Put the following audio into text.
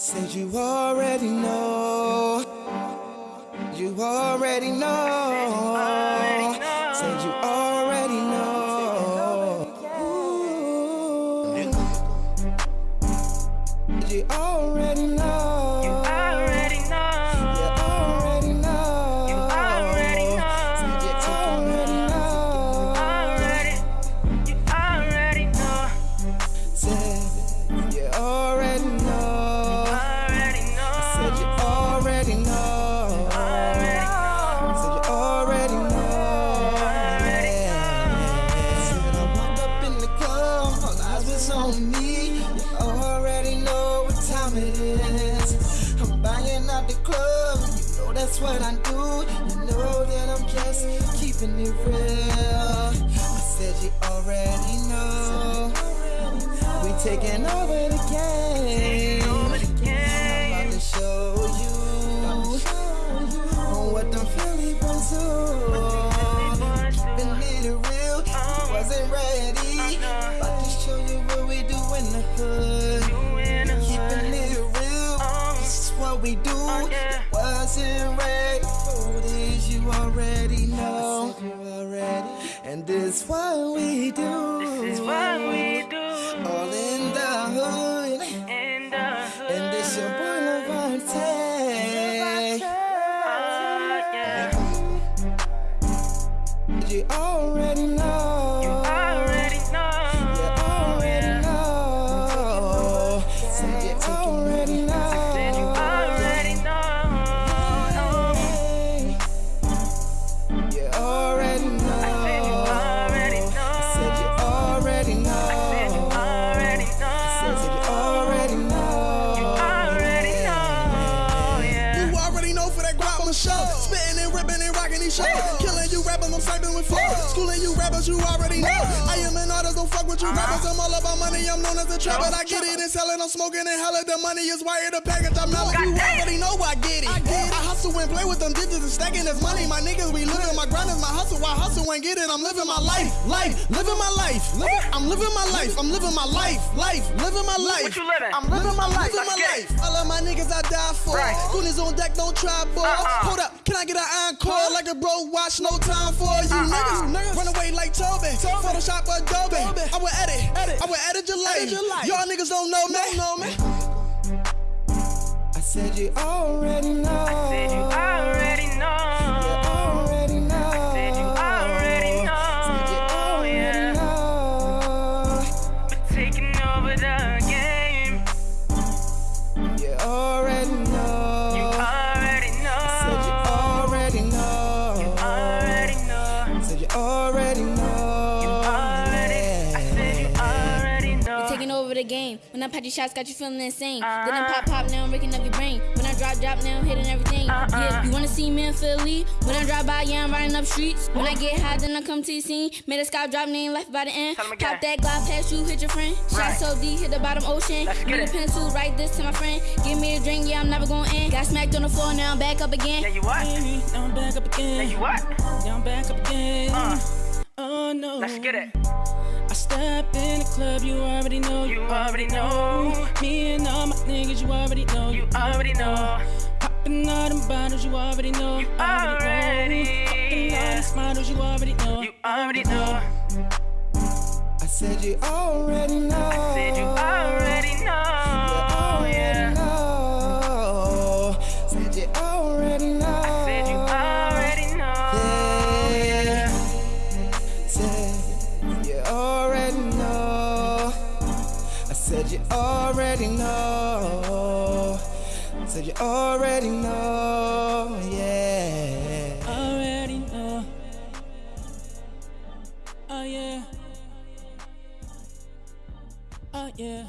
Said you already know. You already know. Said you already what I do. You know that I'm just keeping it real. I said you already know. We taking over the game. What we do. Oh, yeah. Wasn't ready for this, you already know. And this what we do. This is what we do All in the hood. in the hood. And this your boy Levante. Oh, yeah. You Killing I'm sniping with flow. Schooling you rappers, you already know. I am an artist, don't fuck with you rappers. I'm all about money, I'm known as a trapper. I get it and sell it, I'm smoking and hella. The money is wired, the package, I'm mellow. You already know I get it. I hustle and play with them digits and stacking this money. My niggas, we living, my grind is my hustle. I hustle and get it, I'm living my life, life, living my life. I'm living my life, I'm living my life, life, living my life. What you living? I'm living my life, living my life. All of my niggas I die for. Right. Goonies on deck, don't try, boy. Uh-uh. Hold up, can I get an encore? Like a bro, watch, no time for you Uh-uh. niggas. Run away like Toby. Toby. Photoshop Adobe. I will edit, I will edit your life. Y'all niggas don't know me. Know me. I said you already know. Said you already the game. When I pop your shots, got you feeling insane. Then I Uh-huh. pop, pop, now I'm breaking up your brain. When I drop, drop, now I'm hitting everything. Uh-uh. Yeah, you wanna see me in Philly? When I drive by, yeah, I'm riding up streets. When I get high, then I come to the scene. Made a sky drop, name left by the end. Tell 'em again. Pop that Glock past you, hit your friend. Shot Right. so deep, hit the bottom ocean. Let's get a pencil, write this to my friend. Give me a drink, yeah, I'm never going in. Got smacked on the floor, now I'm back up again. Yeah, you what? Now I'm back up Yeah, again. you what? Now I'm back up again. Uh, Oh no. let's get it. I step in the club, you already know. You already know. Me and all my niggas, you already know. You already know. Popping all them bottles, you already know. You know. already, Popping all yeah. these models, you already know. You already know. I said you already know. Said you said you already know. Said you already know. Yeah. Already know. Oh yeah. Oh yeah.